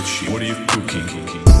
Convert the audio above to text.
What are you cooking?